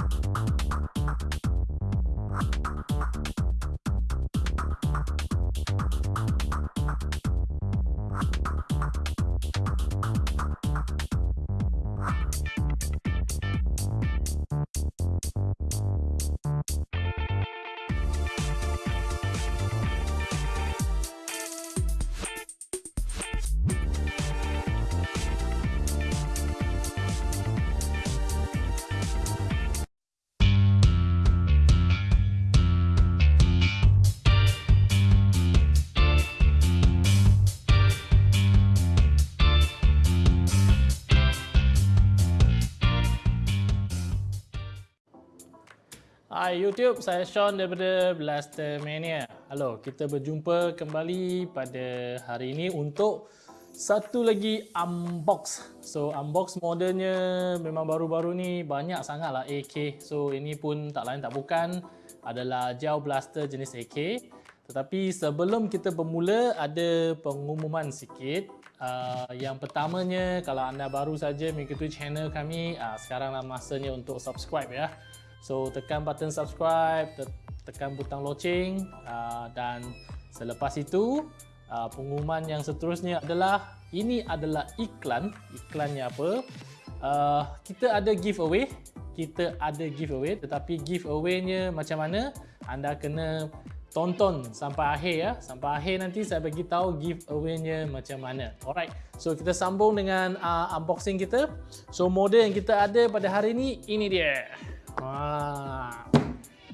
you Hai YouTube, saya Sean daripada Blaster Mania. Halo, kita berjumpa kembali pada hari ini untuk satu lagi unbox. So, unbox modelnya memang baru-baru ni banyak sangat lah AK. So, ini pun tak lain tak bukan adalah gel blaster jenis AK. Tetapi sebelum kita bermula, ada pengumuman sikit. Uh, yang pertamanya, kalau anda baru saja mengikuti channel kami, uh, sekaranglah masanya untuk subscribe ya. So tekan button subscribe, tekan butang loceng uh, dan selepas itu uh, pengumuman yang seterusnya adalah ini adalah iklan. Iklannya apa? Uh, kita ada giveaway. Kita ada giveaway tetapi giveaway-nya macam mana? Anda kena tonton sampai akhir ya. Sampai akhir nanti saya bagi tahu giveaway-nya macam mana. Alright. So kita sambung dengan uh, unboxing kita. So model yang kita ada pada hari ini ini dia. Ah.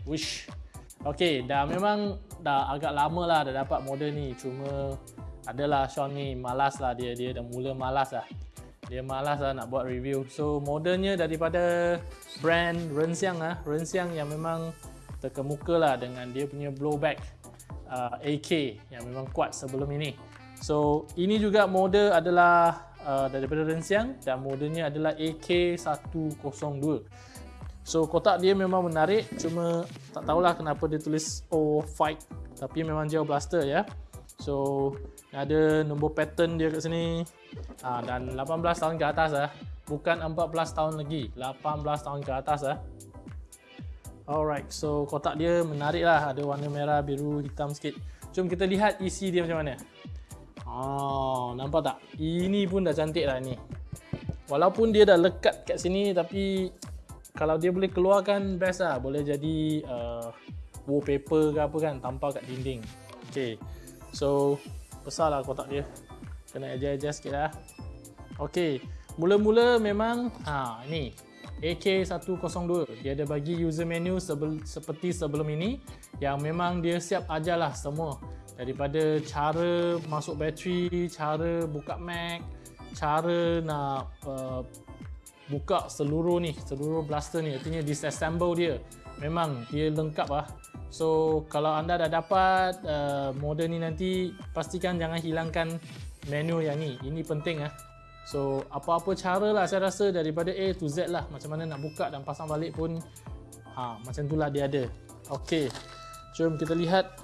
Wish. Okey, dah memang dah agak lama lah dah dapat model ni. Cuma adalah Sean ni malas lah dia. Dia dah mula malas lah. Dia malas lah nak buat review. So modelnya daripada brand Renxiang lah. Renxiang yang memang terkemuka lah dengan dia punya blowback uh, AK yang memang kuat sebelum ini. So ini juga model adalah uh, daripada Renxiang dan modelnya adalah AK102. So kotak dia memang menarik cuma tak tahulah kenapa dia tulis O fight tapi memang gel blaster ya. So ada nombor pattern dia kat sini. Ha, dan 18 tahun ke atas ah. Bukan 14 tahun lagi, 18 tahun ke atas ah. Alright, so kotak dia menarik lah. Ada warna merah, biru, hitam sikit. Jom kita lihat isi dia macam mana. Oh, nampak tak? Ini pun dah cantik lah ni. Walaupun dia dah lekat kat sini tapi kalau dia boleh keluarkan best lah boleh jadi uh, wallpaper ke apa kan tampal kat dinding. Ok so besar lah kotak dia. Kena adjust-adjust sikit lah. Ok mula-mula memang ha ni AK102 dia ada bagi user menu sebel, seperti sebelum ini yang memang dia siap ajar lah semua. Daripada cara masuk bateri cara buka Mac cara nak uh, buka seluruh ni seluruh blaster ni artinya disassemble dia. Memang dia lengkap lah so kalau anda dah dapat uh, model ni nanti pastikan jangan hilangkan menu yang ni. Ini penting lah so apa-apa cara lah saya rasa daripada A to Z lah. Macam mana nak buka dan pasang balik pun ha, macam tu lah dia ada. Ok jom kita lihat.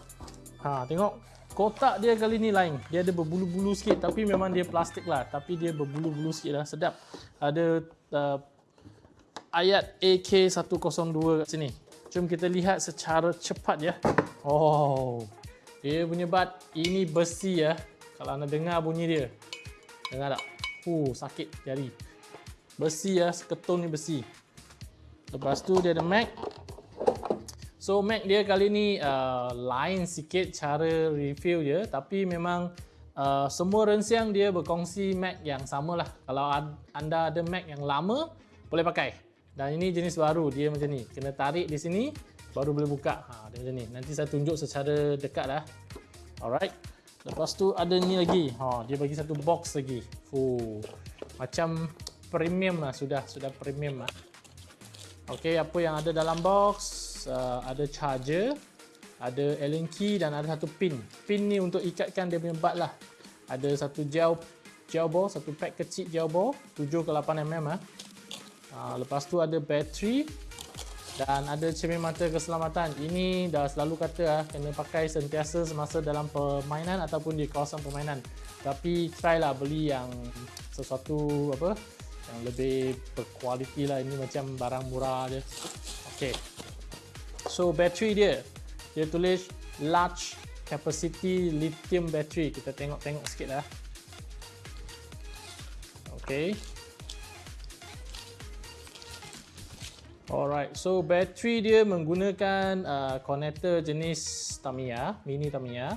Ha, tengok. Kotak dia kali ni lain. Dia ada berbulu-bulu sikit tapi memang dia plastik lah. Tapi dia berbulu-bulu sikit lah. Sedap ada uh, ayat AK102 kat sini. Jom kita lihat secara cepat ya. Oh, dia punya bat ini besi ya. Kalau anda dengar bunyi dia. Dengar tak? Uh, sakit jari. Besi ya, seketul ni besi. Lepas tu dia ada mag. So mag dia kali ni uh, lain sikit cara review dia. Tapi memang uh, semua rensiang dia berkongsi Mac yang sama lah. Kalau anda ada Mac yang lama, boleh pakai. Dan ini jenis baru, dia macam ni. Kena tarik di sini, baru boleh buka. Ha, dia macam ni. Nanti saya tunjuk secara dekat lah. Alright. Lepas tu ada ni lagi. Ha, dia bagi satu box lagi. Fuh. Macam premium lah sudah. Sudah premium lah. Okay, apa yang ada dalam box? Uh, ada charger ada Allen key dan ada satu pin. Pin ni untuk ikatkan dia punya bat lah. Ada satu gel gel ball, satu pack kecil gel ball, 7 ke 8 mm ah. Ha, lepas tu ada bateri dan ada cermin mata keselamatan. Ini dah selalu kata ah kena pakai sentiasa semasa dalam permainan ataupun di kawasan permainan. Tapi try lah beli yang sesuatu apa yang lebih berkualiti lah ini macam barang murah je okay so battery dia dia tulis large capacity lithium battery kita tengok-tengok sikit lah okay Alright, so battery dia menggunakan uh, connector jenis Tamiya, mini Tamiya.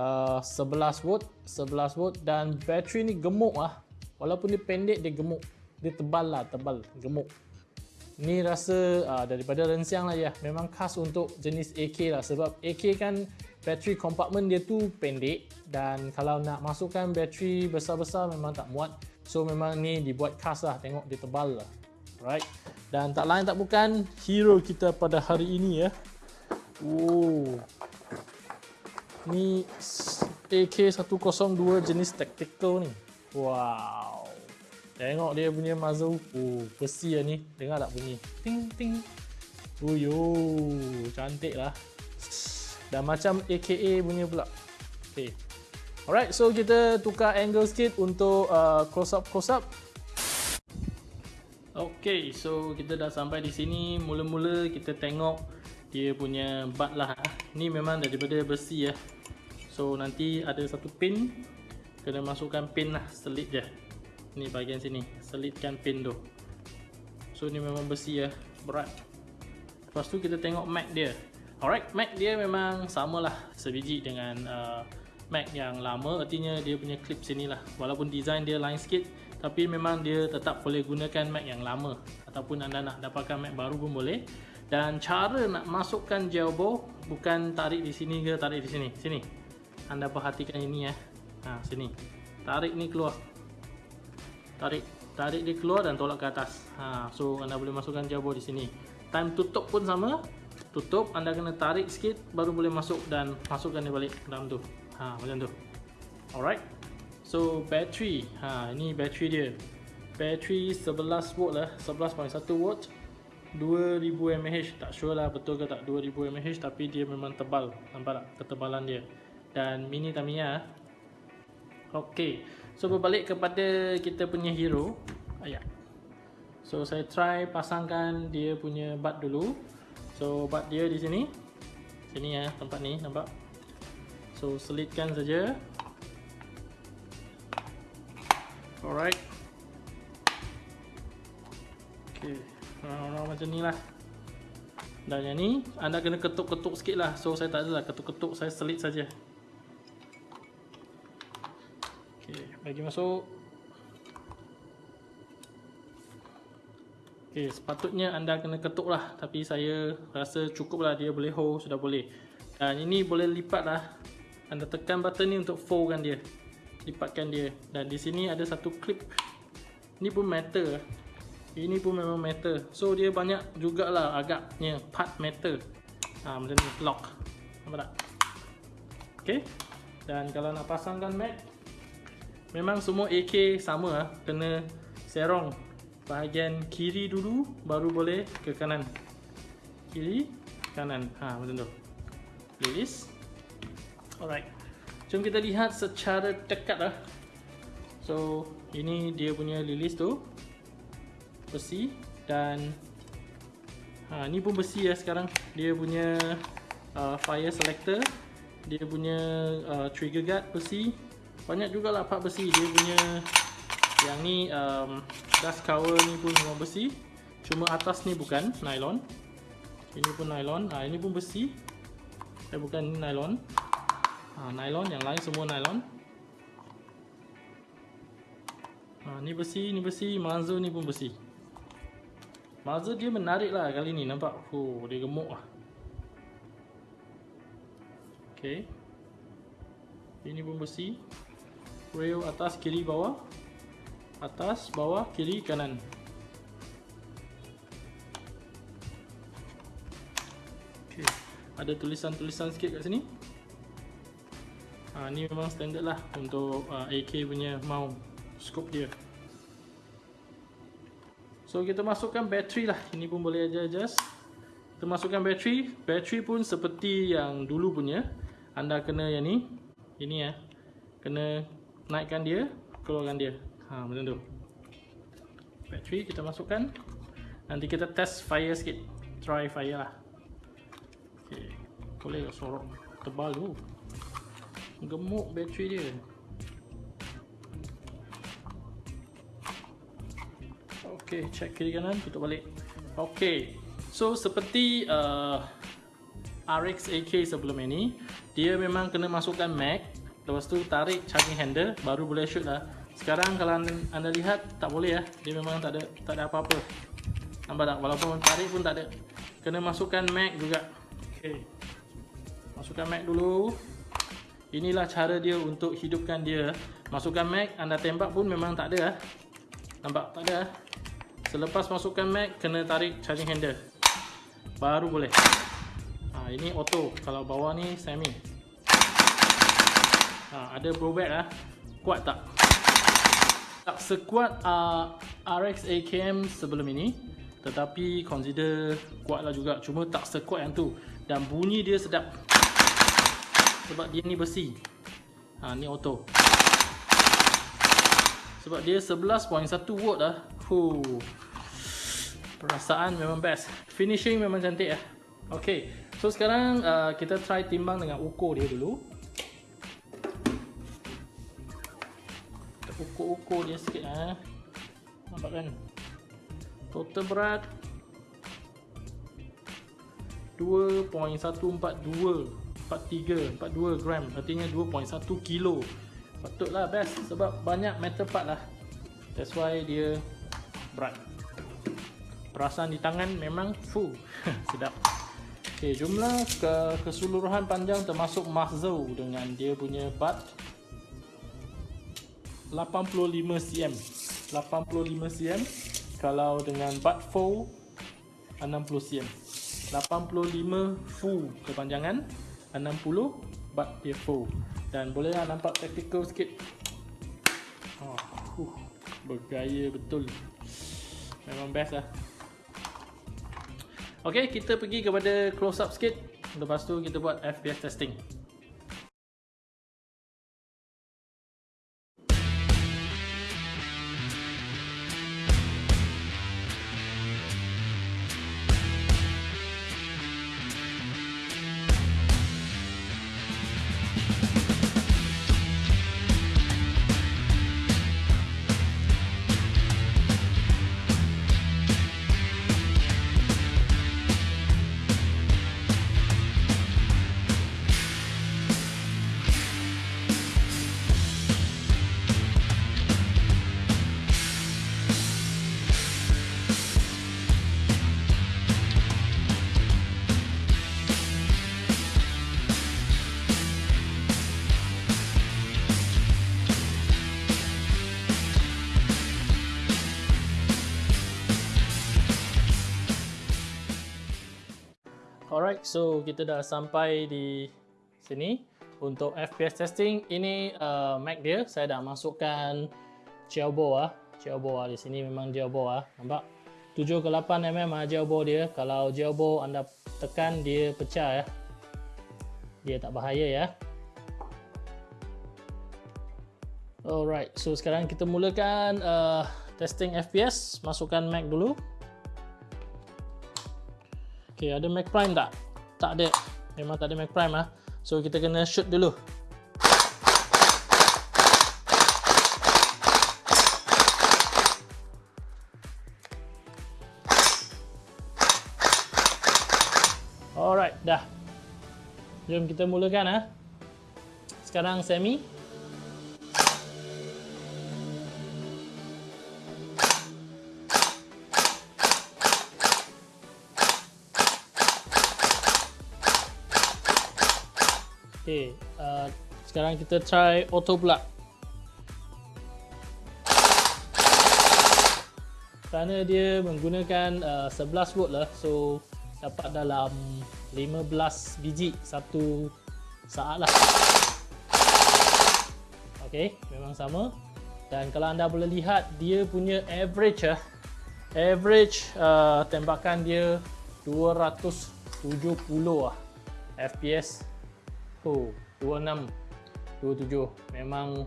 Uh, 11 volt, 11 volt dan battery ni gemuk lah. Walaupun dia pendek dia gemuk. Dia tebal lah, tebal, gemuk. Ni rasa uh, daripada rensiang lah ya. Memang khas untuk jenis AK lah sebab AK kan battery compartment dia tu pendek dan kalau nak masukkan battery besar-besar memang tak muat. So memang ni dibuat khas lah, tengok dia tebal lah. Right. Dan tak lain tak bukan hero kita pada hari ini ya. Oh. Ni AK102 jenis tactical ni. Wow. Tengok dia punya muzzle. Oh, besi lah ni. Dengar tak bunyi? Ting ting. Oh yo, cantik lah. Dan macam AKA punya pula. Okay. Alright, so kita tukar angle sikit untuk uh, close up close up. Okay, so kita dah sampai di sini. Mula-mula kita tengok dia punya bat lah. Ni memang daripada besi ya. So nanti ada satu pin. Kena masukkan pin lah, selit je. Ni bahagian sini, selitkan pin tu. So ni memang besi ya, berat. Lepas tu kita tengok mag dia. Alright, mag dia memang samalah sebiji dengan uh, mag yang lama. Artinya dia punya clip sini lah. Walaupun design dia lain sikit tapi memang dia tetap boleh gunakan Mac yang lama ataupun anda nak dapatkan Mac baru pun boleh dan cara nak masukkan jailbreak bukan tarik di sini ke tarik di sini sini anda perhatikan ini ya ha, sini tarik ni keluar tarik tarik dia keluar dan tolak ke atas ha, so anda boleh masukkan jailbreak di sini time tutup pun sama tutup anda kena tarik sikit baru boleh masuk dan masukkan dia balik dalam tu ha, macam tu alright So battery, ha ini battery dia. Battery 11 volt lah, 11.1 volt. 2000 mAh, tak sure lah betul ke tak 2000 mAh tapi dia memang tebal. Nampak tak ketebalan dia. Dan mini Tamiya. Okey. So berbalik kepada kita punya hero. Ayat. So saya try pasangkan dia punya bat dulu. So bat dia di sini. Sini ya tempat ni nampak. So selitkan saja. Alright. Okay, orang-orang macam ni lah. Dan yang ni, anda kena ketuk-ketuk sikit lah. So, saya tak adalah ketuk-ketuk, saya selit saja. Okay, bagi masuk. Okay, sepatutnya anda kena ketuk lah. Tapi saya rasa cukup lah dia boleh hold, sudah boleh. Dan ini boleh lipat lah. Anda tekan button ni untuk fold kan dia. Lipatkan dia. Dan di sini ada satu clip. Ni pun metal. Ini pun memang metal. So dia banyak jugalah agaknya part metal. Ha, macam ni lock. Nampak tak? Ok dan kalau nak pasangkan mat memang semua AK sama lah kena serong bahagian kiri dulu baru boleh ke kanan kiri kanan ha macam tu release alright Jom kita lihat secara dekat lah. So, ini dia punya lilis tu. Besi. Dan ha, ni pun besi ya sekarang. Dia punya uh, fire selector. Dia punya uh, trigger guard besi. Banyak jugalah part besi. Dia punya yang ni um, dust cover ni pun semua besi. Cuma atas ni bukan nylon. Ini pun nylon. Ha, ini pun besi. Eh bukan nylon ha, nylon yang lain semua nylon ha, ni besi ni besi muzzle ni pun besi muzzle dia menarik lah kali ni nampak oh, dia gemuk lah ok ini pun besi rail atas kiri bawah. Atas bawah kiri kanan. Okay. ada tulisan-tulisan sikit kat sini? Ha, ni memang standard lah untuk uh, AK punya mount scope dia. So kita masukkan bateri lah. Ini pun boleh adjust. Kita masukkan bateri bateri pun seperti yang dulu punya. Anda kena yang ni. Ini ya. Kena naikkan dia keluarkan dia. Ha, macam tu. Battery kita masukkan. Nanti kita test fire sikit. Try fire lah. Okay. boleh sorok tebal tu. Gemuk battery dia. Ok check kiri kanan tutup balik. Ok so seperti uh, RX AK sebelum ini dia memang kena masukkan mag lepas tu tarik charging handle baru boleh shoot lah. Sekarang kalau anda lihat tak boleh ya dia memang tak ada tak ada apa-apa. Nampak tak? Walaupun tarik pun tak ada. Kena masukkan mag juga. Ok masukkan mag dulu. Inilah cara dia untuk hidupkan dia. Masukkan mag anda tembak pun memang tak ada nampak? Tak ada Selepas masukkan mag, kena tarik charging handle. Baru boleh. Ha, ini auto. Kalau bawah ni semi. Ha, ada back lah. Kuat tak? Tak sekuat uh, RX AKM sebelum ini. Tetapi consider kuat lah juga. Cuma tak sekuat yang tu. Dan bunyi dia sedap. Sebab dia ni besi. Ha, ni auto. Sebab dia 11.1 watt lah. Huh. Perasaan memang best. Finishing memang cantik ya. Okay. So sekarang uh, kita try timbang dengan ukur dia dulu. Ukur-ukur dia sikit eh. Nampak kan? Total berat 2.142 43 42 gram. Artinya 2.1 kilo. Patutlah best sebab banyak metal part lah. That's why dia berat. Perasaan di tangan memang full. Sedap. Ok jumlah ke keseluruhan panjang termasuk muzzle dengan dia punya butt 85 cm. 85 cm kalau dengan butt full 60 cm. 85 full kepanjangan 60 butt dia full dan bolehlah nampak tactical sikit. Oh, uh, bergaya betul. Memang best lah. Ok kita pergi kepada close up sikit. Lepas tu kita buat FPS testing Alright, so kita dah sampai di sini untuk FPS testing. Ini uh, Mac dia, saya dah masukkan Xiaobo ah. Xiaobo ah di sini memang Xiaobo ah. Nampak? 7 ke 8 mm ah Xiaobo dia. Kalau Xiaobo anda tekan dia pecah ya. Dia tak bahaya ya. Alright, so sekarang kita mulakan uh, testing FPS. Masukkan Mac dulu. Okay, ada Mac Prime tak? Tak ada. Memang tak ada Mac Prime ah. So kita kena shoot dulu. Alright, dah. Jom kita mulakan ah. Sekarang semi. Okay, uh, sekarang kita try auto pula. Kerana dia menggunakan uh, 11 volt lah, so dapat dalam 15 biji satu saat lah. Okay, memang sama. Dan kalau anda boleh lihat, dia punya average lah. Average uh, tembakan dia 270 lah FPS Oh, 26 27 memang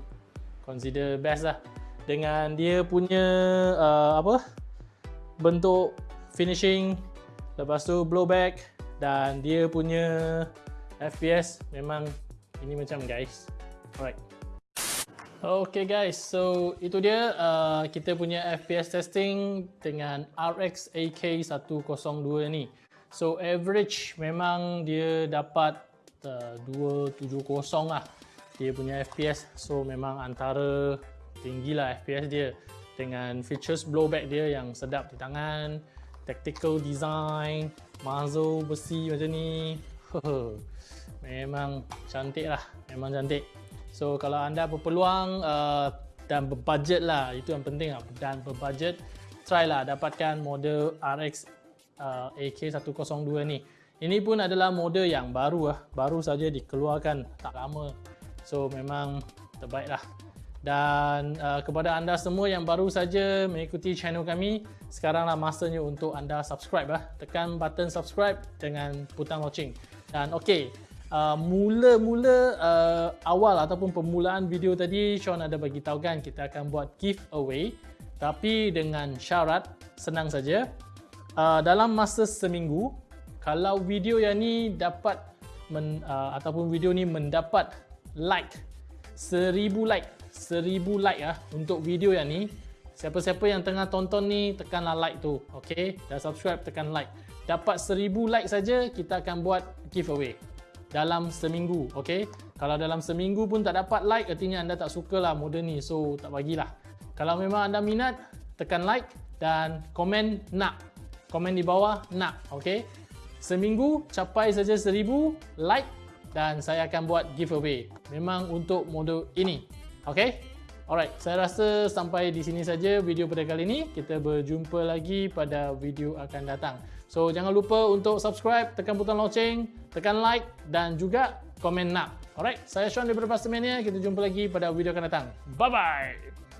consider best lah. Dengan dia punya uh, apa? Bentuk finishing lepas tu blowback dan dia punya FPS memang ini macam guys. Alright. Okay guys, so itu dia uh, kita punya FPS testing dengan RX AK102 ni. So average memang dia dapat uh, 270 lah dia punya FPS. So memang antara tinggi lah FPS dia dengan features blowback dia yang sedap di tangan, tactical design, muzzle besi macam ni. memang cantik lah, memang cantik. So kalau anda berpeluang uh, dan berbudget lah, itu yang penting lah dan berbudget, try lah dapatkan model RX uh, AK102 ni. Ini pun adalah model yang baru lah, baru saja dikeluarkan tak lama. So memang terbaik lah. Dan uh, kepada anda semua yang baru saja mengikuti channel kami, sekaranglah masanya untuk anda subscribe lah. Tekan button subscribe dengan butang watching. Dan okey, Uh, mula-mula uh, awal ataupun permulaan video tadi Sean ada bagi tahu kan kita akan buat giveaway tapi dengan syarat senang saja uh, dalam masa seminggu kalau video yang ni dapat men, uh, ataupun video ni mendapat like seribu like seribu like ah untuk video yang ni siapa-siapa yang tengah tonton ni tekanlah like tu okey dan subscribe tekan like. Dapat seribu like saja kita akan buat giveaway dalam seminggu okey kalau dalam seminggu pun tak dapat like artinya anda tak suka lah model ni so tak bagilah. Kalau memang anda minat tekan like dan komen nak. Komen di bawah nak okey seminggu capai saja 1000 like dan saya akan buat giveaway memang untuk model ini okey Alright, saya rasa sampai di sini saja video pada kali ini. Kita berjumpa lagi pada video akan datang. So, jangan lupa untuk subscribe, tekan butang loceng, tekan like dan juga komen nak. Alright, saya Sean daripada Pastamania. Kita jumpa lagi pada video akan datang. Bye-bye!